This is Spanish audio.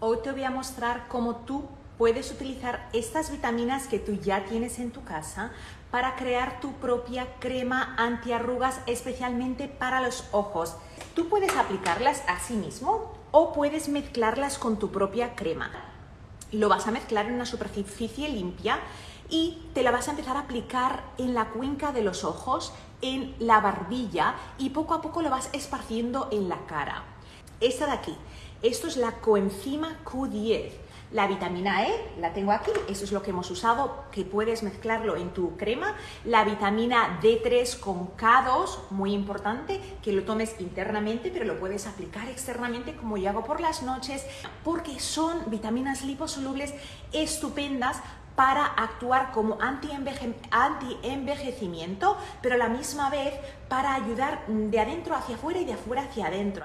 Hoy te voy a mostrar cómo tú puedes utilizar estas vitaminas que tú ya tienes en tu casa para crear tu propia crema antiarrugas especialmente para los ojos. Tú puedes aplicarlas a sí mismo o puedes mezclarlas con tu propia crema. Lo vas a mezclar en una superficie limpia y te la vas a empezar a aplicar en la cuenca de los ojos, en la barbilla y poco a poco lo vas esparciendo en la cara. Esta de aquí, esto es la coenzima Q10. La vitamina E la tengo aquí, eso es lo que hemos usado, que puedes mezclarlo en tu crema. La vitamina D3 con K2, muy importante, que lo tomes internamente, pero lo puedes aplicar externamente como yo hago por las noches, porque son vitaminas liposolubles estupendas para actuar como anti-envejecimiento, pero a la misma vez para ayudar de adentro hacia afuera y de afuera hacia adentro.